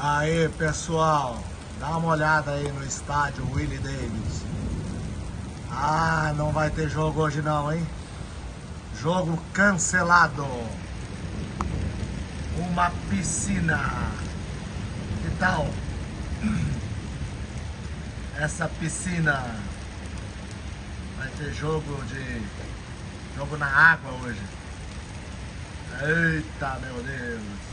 Aí, pessoal, dá uma olhada aí no estádio Willie Davis. Ah, não vai ter jogo hoje não, hein? Jogo cancelado. Uma piscina. Que tal? Essa piscina. Vai ter jogo de... Jogo na água hoje. Eita, meu Deus.